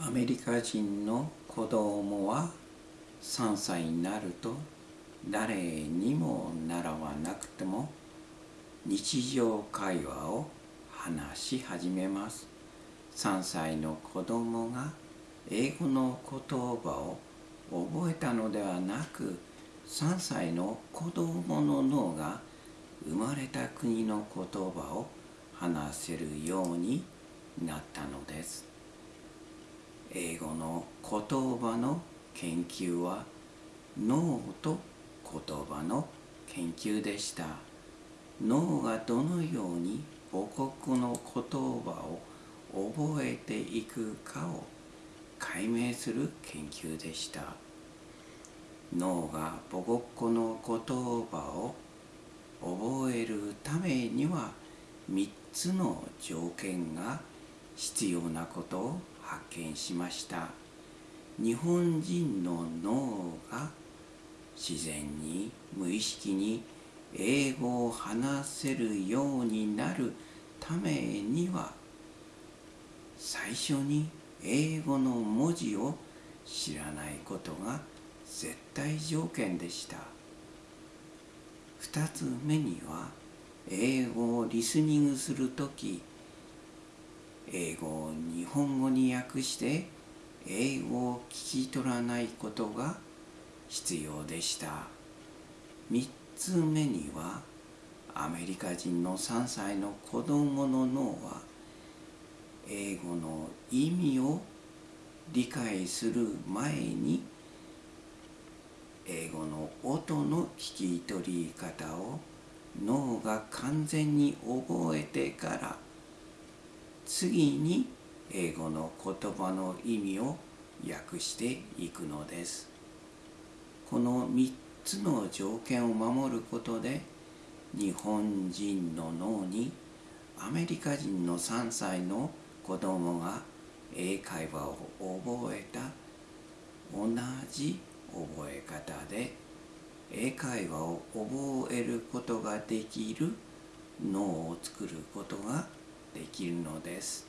アメリカ人の子供は3歳になると誰にも習わなくても日常会話を話し始めます。3歳の子供が英語の言葉を覚えたのではなく3歳の子供の脳が生まれた国の言葉を話せるようになったのです。英語の言葉の研究は脳と言葉の研究でした。脳がどのように母国の言葉を覚えていくかを解明する研究でした。脳が母国語の言葉を覚えるためには3つの条件が必要なことを発見しました。日本人の脳が自然に無意識に英語を話せるようになるためには最初に英語の文字を知らないことが絶対条件でした。2つ目には英語をリスニングする時英語を日本語に訳して英語を聞き取らないことが必要でした。3つ目にはアメリカ人の3歳の子供の脳は英語の意味を理解する前に英語の音の聞き取り方を脳が完全に覚えてから次に英語の言葉の意味を訳していくのです。この3つの条件を守ることで日本人の脳にアメリカ人の3歳の子供が英会話を覚えた同じ覚え方で英会話を覚えることができる脳を作ることができるのです。